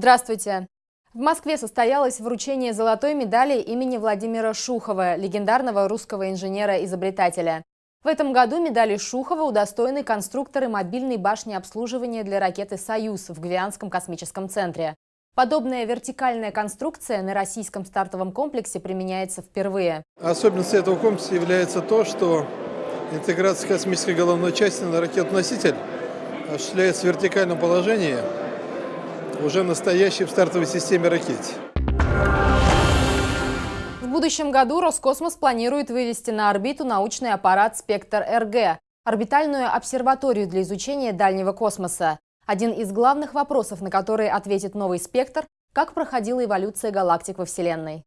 Здравствуйте! В Москве состоялось вручение золотой медали имени Владимира Шухова, легендарного русского инженера-изобретателя. В этом году медали Шухова удостоены конструкторы мобильной башни обслуживания для ракеты «Союз» в Гвианском космическом центре. Подобная вертикальная конструкция на российском стартовом комплексе применяется впервые. Особенностью этого комплекса является то, что интеграция космической головной части на ракету-носитель осуществляется в вертикальном положении, уже настоящей в стартовой системе ракете. В будущем году Роскосмос планирует вывести на орбиту научный аппарат «Спектр-РГ» – орбитальную обсерваторию для изучения дальнего космоса. Один из главных вопросов, на которые ответит новый «Спектр» – как проходила эволюция галактик во Вселенной.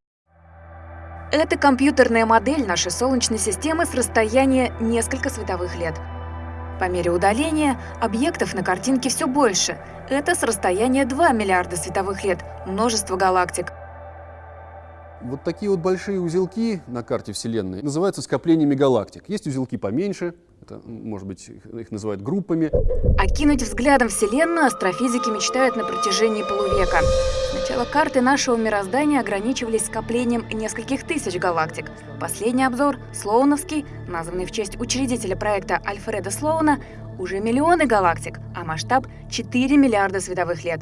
Это компьютерная модель нашей Солнечной системы с расстояния несколько световых лет. По мере удаления объектов на картинке все больше. Это с расстояния 2 миллиарда световых лет, множество галактик. Вот такие вот большие узелки на карте Вселенной называются скоплениями галактик. Есть узелки поменьше, это, может быть, их называют группами. Окинуть взглядом Вселенную астрофизики мечтают на протяжении полувека. Сначала карты нашего мироздания ограничивались скоплением нескольких тысяч галактик. Последний обзор, Слоуновский, названный в честь учредителя проекта Альфреда Слоуна, уже миллионы галактик, а масштаб 4 миллиарда световых лет.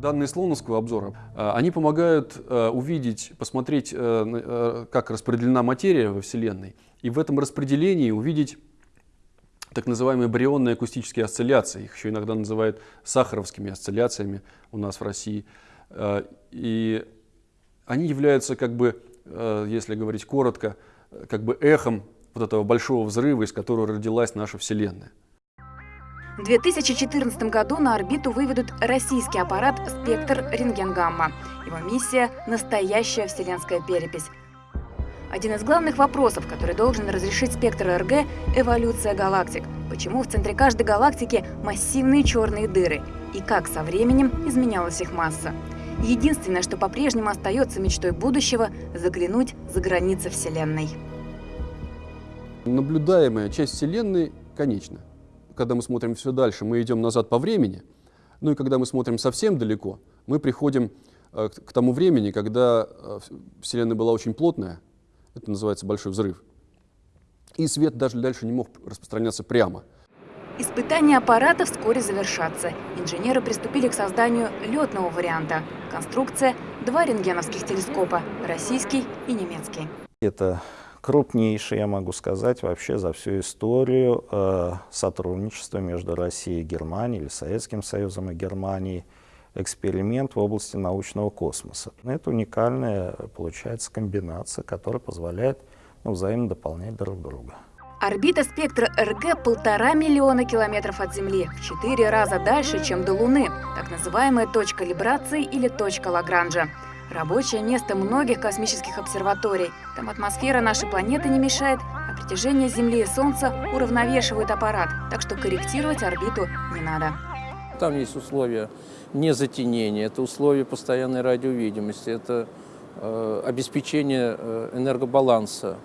Данные Слоуновского обзора, э, они помогают э, увидеть, посмотреть, э, как распределена материя во Вселенной, и в этом распределении увидеть так называемые барионные акустические осцилляции. Их еще иногда называют сахаровскими осцилляциями у нас в России. И они являются, как бы, если говорить коротко, как бы эхом вот этого большого взрыва, из которого родилась наша Вселенная. В 2014 году на орбиту выведут российский аппарат «Спектр рентгенгамма». Его миссия – настоящая вселенская перепись. Один из главных вопросов, который должен разрешить спектр РГ – эволюция галактик. Почему в центре каждой галактики массивные черные дыры? И как со временем изменялась их масса? Единственное, что по-прежнему остается мечтой будущего – заглянуть за границы Вселенной. Наблюдаемая часть Вселенной конечна когда мы смотрим все дальше, мы идем назад по времени. Ну и когда мы смотрим совсем далеко, мы приходим э, к тому времени, когда э, Вселенная была очень плотная, это называется большой взрыв. И свет даже дальше не мог распространяться прямо. Испытания аппарата вскоре завершатся. Инженеры приступили к созданию летного варианта. Конструкция – два рентгеновских телескопа – российский и немецкий. Это крупнейший, я могу сказать, вообще за всю историю э, сотрудничества между Россией и Германией, или Советским Союзом и Германией, эксперимент в области научного космоса. Это уникальная, получается, комбинация, которая позволяет ну, взаимно дополнять друг друга. Орбита спектра РГ полтора миллиона километров от Земли, в четыре раза дальше, чем до Луны, так называемая точка либрации или точка Лагранжа. Рабочее место многих космических обсерваторий. Там атмосфера нашей планеты не мешает, а притяжение Земли и Солнца уравновешивает аппарат, так что корректировать орбиту не надо. Там есть условия не затенения, это условия постоянной радиовидимости, это э, обеспечение э, энергобаланса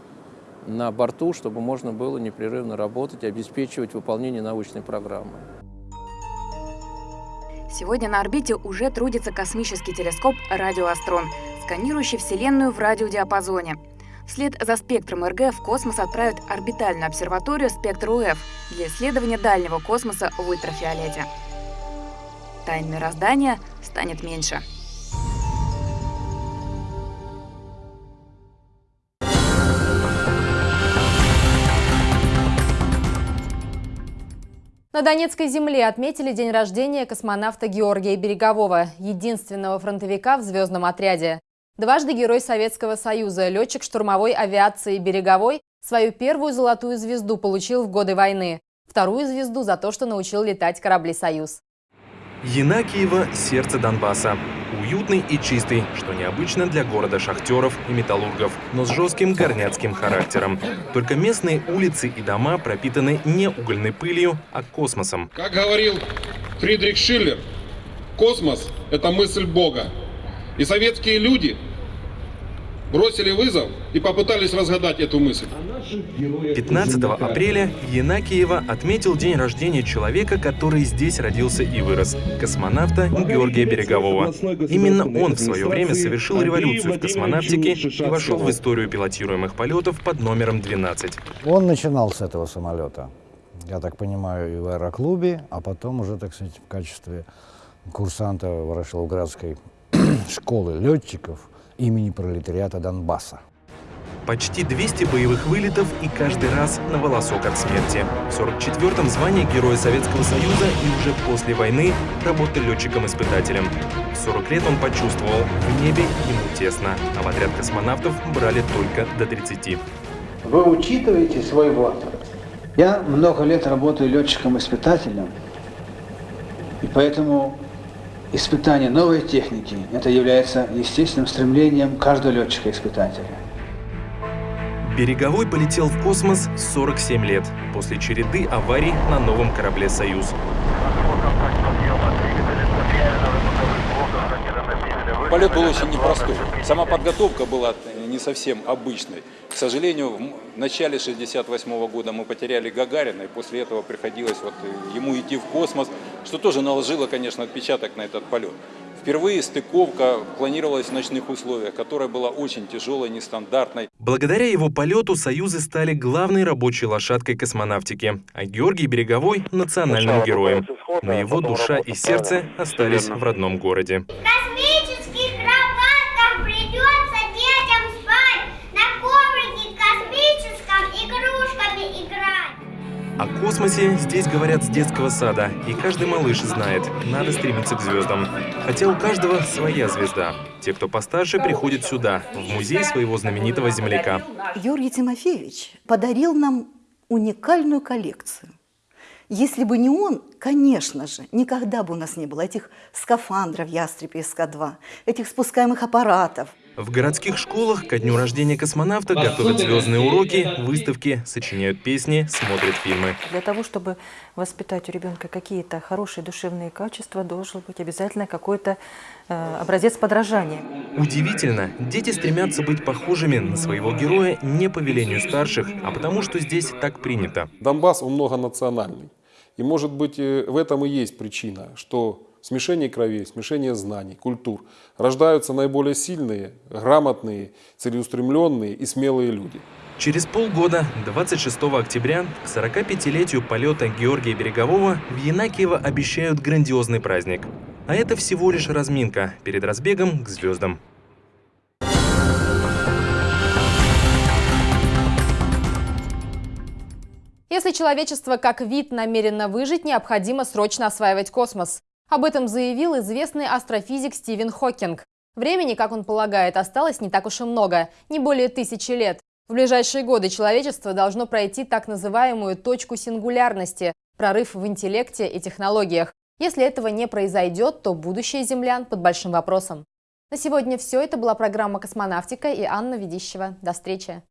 на борту, чтобы можно было непрерывно работать и обеспечивать выполнение научной программы. Сегодня на орбите уже трудится космический телескоп «Радиоастрон», сканирующий Вселенную в радиодиапазоне. Вслед за спектром РГ в космос отправят орбитальную обсерваторию «Спектр УФ» для исследования дальнего космоса в ультрафиолете. Тайн мироздания станет меньше. На Донецкой земле отметили день рождения космонавта Георгия Берегового, единственного фронтовика в звездном отряде. Дважды Герой Советского Союза, летчик штурмовой авиации Береговой, свою первую золотую звезду получил в годы войны, вторую звезду за то, что научил летать корабли «Союз». Янакиево – сердце Донбасса. Уютный и чистый, что необычно для города шахтеров и металлургов, но с жестким горняцким характером. Только местные улицы и дома пропитаны не угольной пылью, а космосом. Как говорил Фридрих Шиллер, космос – это мысль Бога. И советские люди бросили вызов и попытались разгадать эту мысль. 15 апреля Янакиева отметил день рождения человека, который здесь родился и вырос – космонавта Георгия Берегового. Именно он в свое время совершил революцию в космонавтике и вошел в историю пилотируемых полетов под номером 12. Он начинал с этого самолета, я так понимаю, и в аэроклубе, а потом уже, так сказать, в качестве курсанта Ворошиловградской школы летчиков имени пролетариата Донбасса. Почти 200 боевых вылетов и каждый раз на волосок от смерти. В 44-м звание Героя Советского Союза и уже после войны работал летчиком-испытателем. В 40 лет он почувствовал, в небе ему тесно, а в отряд космонавтов брали только до 30. Вы учитываете свой возраст. Я много лет работаю летчиком-испытателем, и поэтому испытание новой техники – это является естественным стремлением каждого летчика-испытателя. Береговой полетел в космос 47 лет, после череды аварий на новом корабле «Союз». Полет был очень непростой. Сама подготовка была не совсем обычной. К сожалению, в начале 68 года мы потеряли Гагарина, и после этого приходилось вот ему идти в космос, что тоже наложило, конечно, отпечаток на этот полет. Впервые стыковка планировалась в ночных условиях, которая была очень тяжелой, нестандартной. Благодаря его полету «Союзы» стали главной рабочей лошадкой космонавтики, а Георгий Береговой – национальным героем. Но его душа и сердце остались в родном городе. космических О космосе здесь говорят с детского сада, и каждый малыш знает, надо стремиться к звездам. Хотя у каждого своя звезда. Те, кто постарше, приходят сюда, в музей своего знаменитого земляка. Георгий Тимофеевич подарил нам уникальную коллекцию. Если бы не он, конечно же, никогда бы у нас не было этих скафандров «Ястреб» и СК-2, этих спускаемых аппаратов. В городских школах ко дню рождения космонавта готовят звездные уроки, выставки, сочиняют песни, смотрят фильмы. Для того, чтобы воспитать у ребенка какие-то хорошие душевные качества, должен быть обязательно какой-то э, образец подражания. Удивительно, дети стремятся быть похожими на своего героя не по велению старших, а потому что здесь так принято. Донбасс, он многонациональный. И может быть э, в этом и есть причина, что смешение кровей, смешение знаний, культур рождаются наиболее сильные, грамотные, целеустремленные и смелые люди. Через полгода, 26 октября, к 45-летию полета Георгия Берегового в Янакиево обещают грандиозный праздник. А это всего лишь разминка перед разбегом к звездам. Если человечество как вид намерено выжить, необходимо срочно осваивать космос. Об этом заявил известный астрофизик Стивен Хокинг. Времени, как он полагает, осталось не так уж и много, не более тысячи лет. В ближайшие годы человечество должно пройти так называемую точку сингулярности – прорыв в интеллекте и технологиях. Если этого не произойдет, то будущее землян под большим вопросом. На сегодня все. Это была программа «Космонавтика» и Анна Ведищева. До встречи.